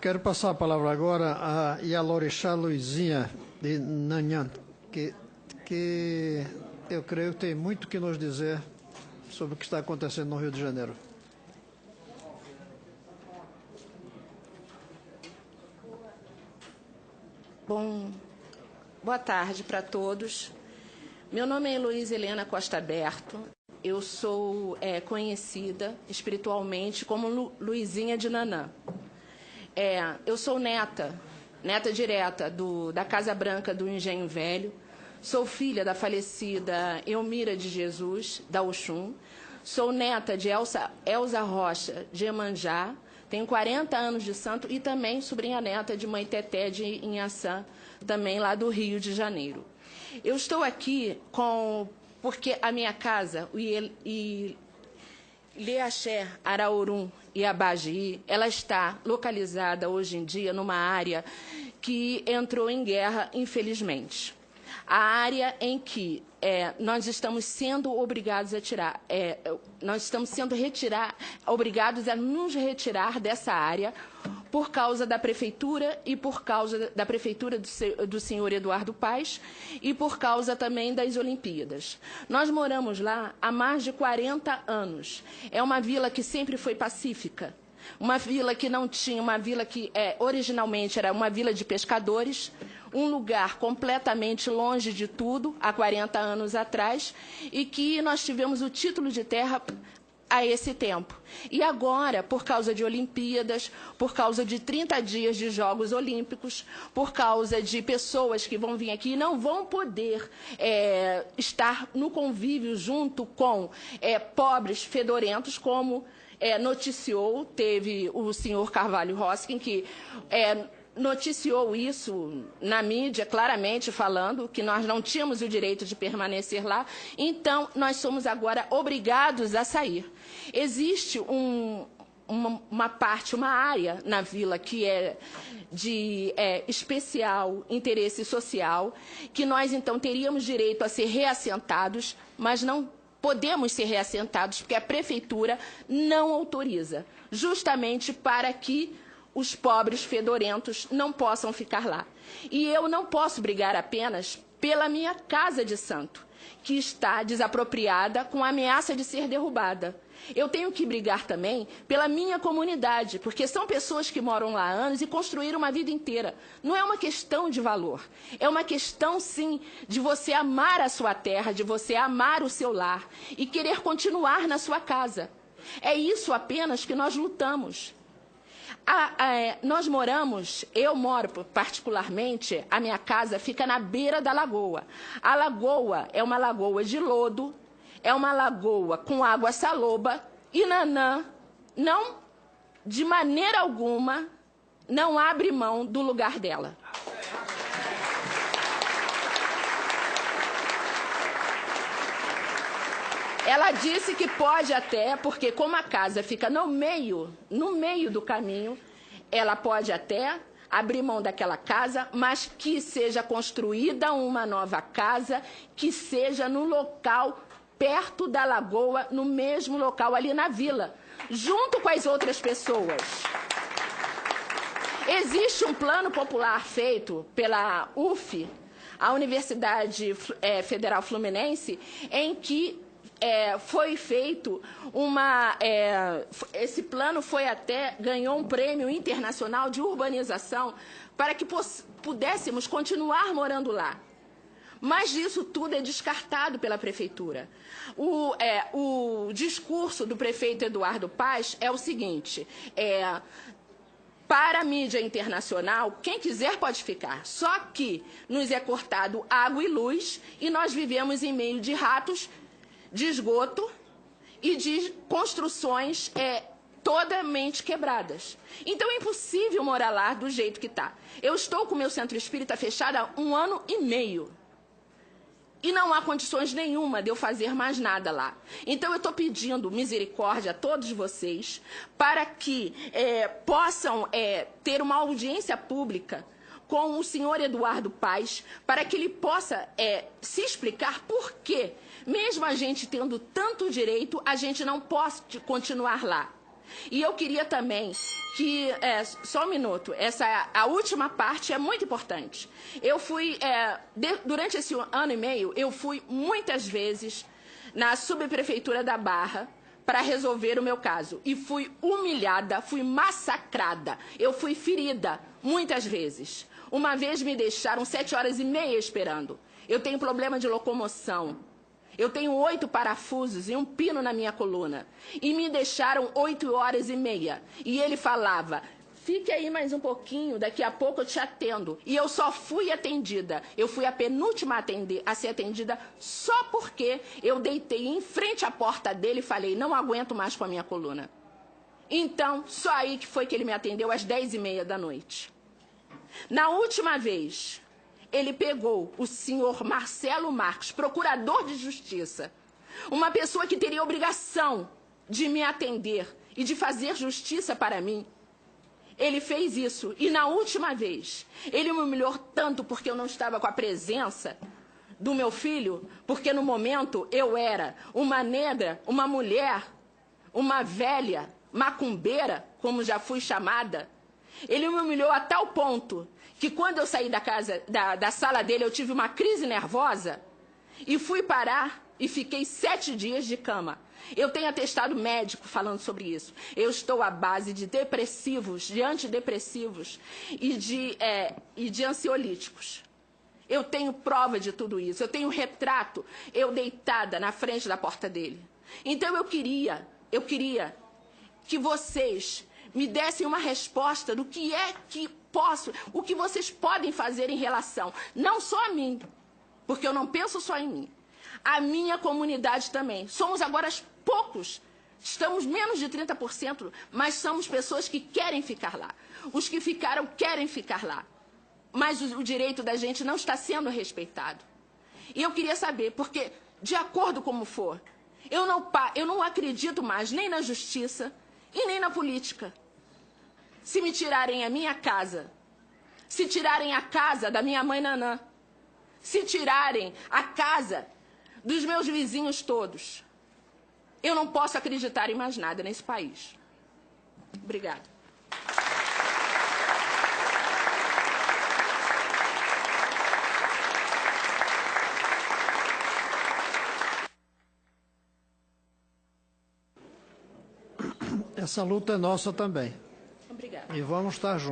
Quero passar a palavra agora a Yalorixá Luizinha, de Nanhan, que, que eu creio tem muito que nos dizer sobre o que está acontecendo no Rio de Janeiro. Bom, boa tarde para todos. Meu nome é Heloísa Helena Costa Berto. Eu sou é, conhecida espiritualmente como Lu, Luizinha de Nanã. É, eu sou neta, neta direta do, da Casa Branca do Engenho Velho. Sou filha da falecida Elmira de Jesus, da Oxum. Sou neta de Elsa, Elza Rocha de Emanjá. Tenho 40 anos de santo e também sobrinha neta de Mãe Teté de Inhaçã, também lá do Rio de Janeiro. Eu estou aqui com porque a minha casa, o Leaxé, Araurum e Abagi, ela está localizada hoje em dia numa área que entrou em guerra, infelizmente. A área em que é, nós estamos sendo obrigados a tirar, é, nós estamos sendo retirar, obrigados a nos retirar dessa área por causa da prefeitura e por causa da prefeitura do, senhor Eduardo Paes e por causa também das Olimpíadas. Nós moramos lá há mais de 40 anos. É uma vila que sempre foi pacífica. Uma vila que não tinha, uma vila que é, originalmente era uma vila de pescadores, um lugar completamente longe de tudo, há 40 anos atrás, e que nós tivemos o título de terra a esse tempo. E agora, por causa de Olimpíadas, por causa de 30 dias de Jogos Olímpicos, por causa de pessoas que vão vir aqui e não vão poder é, estar no convívio junto com é, pobres fedorentos, como é, noticiou, teve o senhor Carvalho Roskin, que é, noticiou isso na mídia, claramente falando que nós não tínhamos o direito de permanecer lá, então nós somos agora obrigados a sair. Existe um, uma, uma, parte, uma área na vila que é de é, especial interesse social, que nós então teríamos direito a ser reassentados, mas não podemos ser reassentados porque a prefeitura não autoriza, justamente para que os pobres fedorentos não possam ficar lá. E eu não posso brigar apenas pela minha casa de santo, que está desapropriada com a ameaça de ser derrubada. Eu tenho que brigar também pela minha comunidade, porque são pessoas que moram lá anos e construíram uma vida inteira. Não é uma questão de valor, é uma questão, sim, de você amar a sua terra, de você amar o seu lar e querer continuar na sua casa. É isso apenas que nós lutamos. A, a, é, nós moramos, eu moro particularmente, a minha casa fica na beira da lagoa. A lagoa é uma lagoa de lodo, é uma lagoa com água saloba e Nanã não, de maneira alguma, não abre mão do lugar dela. Ela disse que pode até, porque como a casa fica no meio, no meio do caminho, ela pode até abrir mão daquela casa, mas que seja construída uma nova casa, que seja no local perto da lagoa, no mesmo local ali na vila, junto com as outras pessoas. Existe um plano popular feito pela UF, a Universidade é, Federal Fluminense, em que é, foi feito uma. É, esse plano foi até. ganhou um prêmio internacional de urbanização para que pudéssemos continuar morando lá. Mas isso tudo é descartado pela prefeitura. O, é, o discurso do prefeito Eduardo Paz é o seguinte: é, para a mídia internacional, quem quiser pode ficar. Só que nos é cortado água e luz e nós vivemos em meio de ratos de esgoto e de construções é, totalmente quebradas. Então é impossível morar lá do jeito que está. Eu estou com o meu centro espírita fechado há um ano e meio. E não há condições nenhuma de eu fazer mais nada lá. Então eu estou pedindo misericórdia a todos vocês para que é, possam é, ter uma audiência pública com o senhor Eduardo Paes para que ele possa é, se explicar por que, mesmo a gente tendo tanto direito, a gente não pode continuar lá. E eu queria também que, é, só um minuto, essa a última parte é muito importante. Eu fui, é, de, durante esse ano e meio, eu fui muitas vezes na subprefeitura da Barra para resolver o meu caso. E fui humilhada, fui massacrada, eu fui ferida muitas vezes. Uma vez me deixaram sete horas e meia esperando. Eu tenho problema de locomoção. Eu tenho oito parafusos e um pino na minha coluna. E me deixaram oito horas e meia. E ele falava: fique aí mais um pouquinho, daqui a pouco eu te atendo. E eu só fui atendida. Eu fui a penúltima a, atender, a ser atendida só porque eu deitei em frente à porta dele e falei: não aguento mais com a minha coluna. Então, só aí que foi que ele me atendeu às dez e meia da noite. Na última vez, ele pegou o senhor Marcelo Marques, procurador de justiça, uma pessoa que teria obrigação de me atender e de fazer justiça para mim. Ele fez isso. E na última vez, ele me humilhou tanto porque eu não estava com a presença do meu filho, porque no momento eu era uma negra, uma mulher, uma velha, macumbeira, como já fui chamada. Ele me humilhou a tal ponto que quando eu saí da casa, da, da sala dele, eu tive uma crise nervosa e fui parar e fiquei sete dias de cama. Eu tenho atestado médico falando sobre isso. Eu estou à base de depressivos, de antidepressivos e de, é, e de ansiolíticos. Eu tenho prova de tudo isso. Eu tenho retrato, eu deitada na frente da porta dele. Então eu queria, eu queria que vocês me dessem uma resposta do que é que posso, o que vocês podem fazer em relação, não só a mim, porque eu não penso só em mim, a minha comunidade também. Somos agora poucos, estamos menos de 30%, mas somos pessoas que querem ficar lá. Os que ficaram querem ficar lá. Mas o, o direito da gente não está sendo respeitado. E eu queria saber, porque, de acordo como for, eu não, eu não acredito mais nem na justiça e nem na política se me tirarem a minha casa, se tirarem a casa da minha mãe Nanã, se tirarem a casa dos meus vizinhos todos, eu não posso acreditar em mais nada nesse país. Obrigada. Essa luta é nossa também. Obrigada. E vamos estar juntos.